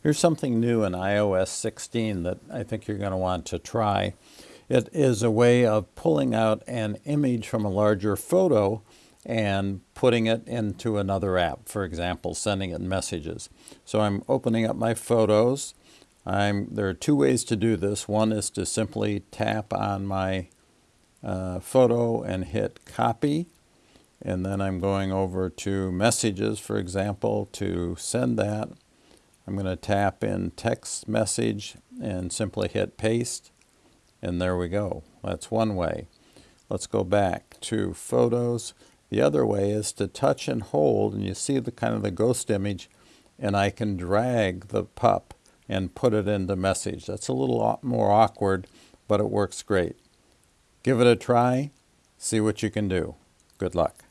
Here's something new in iOS 16 that I think you're going to want to try. It is a way of pulling out an image from a larger photo and putting it into another app, for example, sending it messages. So I'm opening up my photos. I'm, there are two ways to do this. One is to simply tap on my uh, photo and hit copy. And then I'm going over to messages, for example, to send that. I'm going to tap in text message and simply hit paste. And there we go. That's one way. Let's go back to photos. The other way is to touch and hold, and you see the kind of the ghost image, and I can drag the pup and put it into message. That's a little more awkward, but it works great. Give it a try, see what you can do. Good luck.